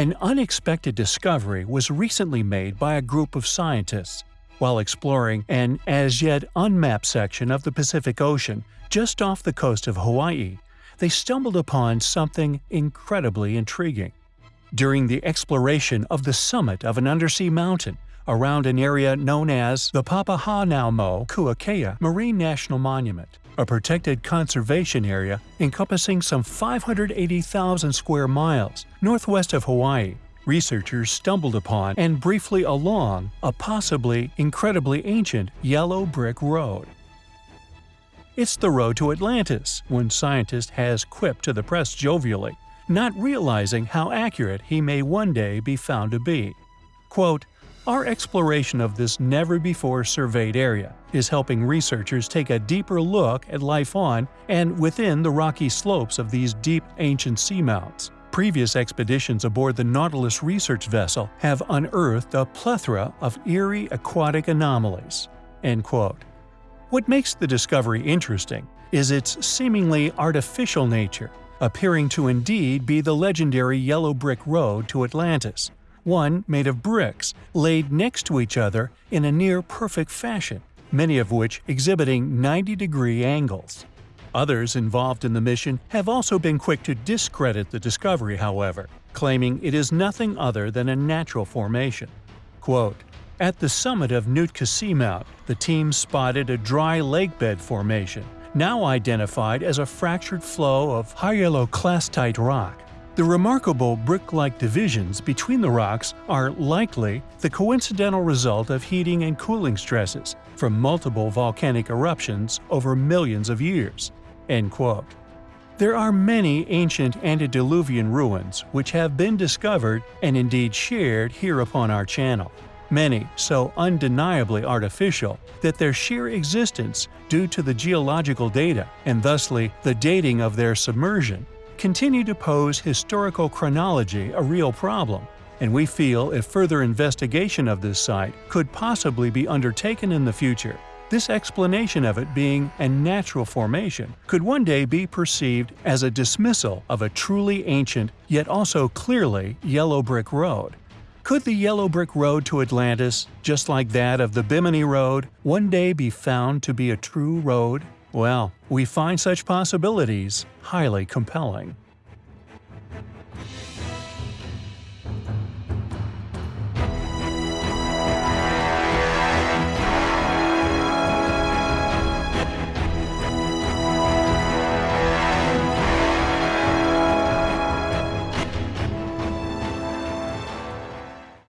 An unexpected discovery was recently made by a group of scientists. While exploring an as yet unmapped section of the Pacific Ocean just off the coast of Hawaii, they stumbled upon something incredibly intriguing. During the exploration of the summit of an undersea mountain, around an area known as the Papahanaumokuakea Marine National Monument, a protected conservation area encompassing some 580,000 square miles northwest of Hawaii. Researchers stumbled upon and briefly along a possibly incredibly ancient yellow brick road. It's the road to Atlantis, one scientist has quipped to the press jovially, not realizing how accurate he may one day be found to be. Quote, our exploration of this never-before-surveyed area is helping researchers take a deeper look at life on and within the rocky slopes of these deep ancient seamounts. Previous expeditions aboard the Nautilus research vessel have unearthed a plethora of eerie aquatic anomalies." End quote. What makes the discovery interesting is its seemingly artificial nature, appearing to indeed be the legendary Yellow Brick Road to Atlantis, one made of bricks laid next to each other in a near-perfect fashion, many of which exhibiting 90-degree angles. Others involved in the mission have also been quick to discredit the discovery, however, claiming it is nothing other than a natural formation. Quote, At the summit of Nootka Seamount, the team spotted a dry lakebed formation, now identified as a fractured flow of hyaloclastite rock. The remarkable brick-like divisions between the rocks are likely the coincidental result of heating and cooling stresses from multiple volcanic eruptions over millions of years. End quote. There are many ancient antediluvian ruins which have been discovered and indeed shared here upon our channel. Many so undeniably artificial that their sheer existence due to the geological data and thusly the dating of their submersion continue to pose historical chronology a real problem, and we feel if further investigation of this site could possibly be undertaken in the future, this explanation of it being a natural formation could one day be perceived as a dismissal of a truly ancient yet also clearly yellow brick road. Could the yellow brick road to Atlantis, just like that of the Bimini Road, one day be found to be a true road? Well, we find such possibilities highly compelling.